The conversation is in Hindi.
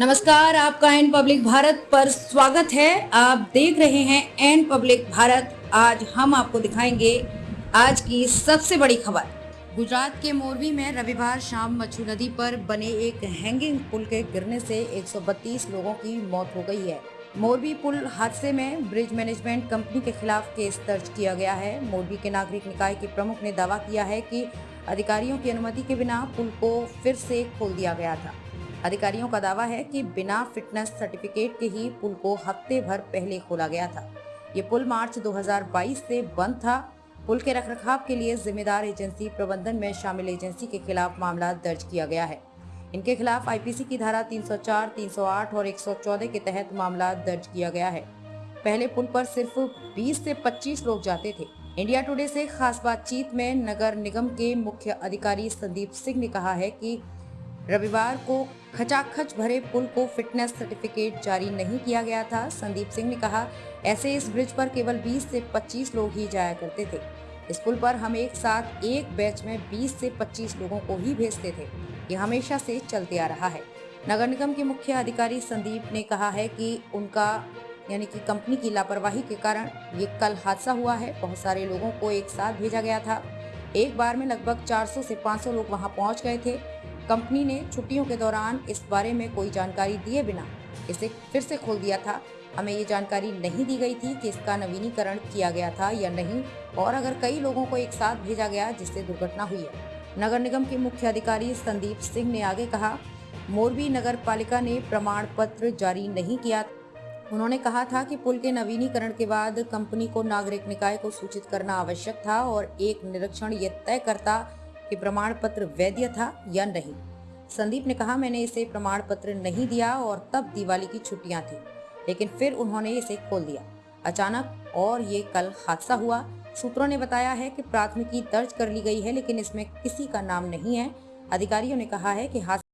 नमस्कार, आपका एन पब्लिक भारत पर स्वागत है। आप देख रहे हैं एन पब्लिक भारत। आज हम आपको दिखाएँगे आज की सबसे बड़ी खबर। गुजरात के मोरबी में रविवार शाम मच्छू नदी पर बने एक हैंगिंग पुल के गिरने से 132 लोगों की मौत हो गई है। मोरबी पुल हादसे में ब्रिज मैनेजमेंट कंपनी के खिलाफ केस दर्ज किया गया है। मोरबी के नागरिक निकाय के प्रमुख ने दावा किया है कि अधिकारियों की अनुमति के बिना पुल को फिर से खोल दिया गया था। अधिकारियों का दावा है कि बिना फिटनेस सर्टिफिकेट के ही पुल को हफ़्ते भर पहले खोला गया था। ये पुल मार्च 2022 से बंद था। पुल के रखरखाव के लिए जिम्मेदार एजेंसी प्रबंधन में शामिल एजेंसी के खिलाफ मामला दर्ज किया गया है। इनके खिलाफ आईपीसी की धारा 304, 308 और 114 के तहत मामला दर्ज किया गया है। पहले पुल पर सिर्फ़ 20 से 25 लोग जाते थे। इंडिया टुडे से खास बातचीत में नगर निगम के मुख्य अधिकारी संदीप सिंह ने कहा है कि रविवार को खचाखच भरे पुल को फिटनेस सर्टिफिकेट जारी नहीं किया गया था। संदीप सिंह ने कहा, ऐसे इस ब्रिज पर केवल 20 से 25 लोग ही जाया करते थे। इस पुल पर हम एक साथ एक बैच में 20 से 25 लोगों को ही भेजते थे। ये हमेशा से चलते आ रहा है। नगर निगम के मुख्य अधिकारी संदीप ने कहा है कि उनका, यानी कि कंपनी की लापरवाही के कारण ये कल हादसा हुआ है। बहुत सारे लोगों को एक साथ भेजा गया था। एक बार में लगभग 400 से 500 लोग वहाँ पहुँच गए थे। कंपनी ने छुट्टियों के दौरान इस बारे में कोई जानकारी दिए बिना इसे फिर से खोल दिया था। हमें ये जानकारी नहीं दी गई थी कि इसका नवीनीकरण किया गया था या नहीं, और अगर कई लोगों को एक साथ भेजा गया जिससे दुर्घटना हुई है। नगर निगम के मुख्य अधिकारी संदीप सिंह ने आगे कहा, मोरबी नगर पालिका ने प्रमाण पत्र जारी नहीं किया। उन्होंने कहा था कि पुल के नवीनीकरण के बाद कंपनी को नागरिक निकाय को सूचित करना आवश्यक था और एक निरीक्षण यह तय करता कि प्रमाण पत्र वैध था या नहीं। संदीप ने कहा, मैंने इसे प्रमाण पत्र नहीं दिया और तब दिवाली की छुट्टियाँ थी, लेकिन फिर उन्होंने इसे खोल दिया। अचानक और ये कल हादसा हुआ। सूत्रों ने बताया है कि प्राथमिकी दर्ज कर ली गई है, लेकिन इसमें किसी का नाम नहीं है। अधिकारियों ने कहा है कि हादसा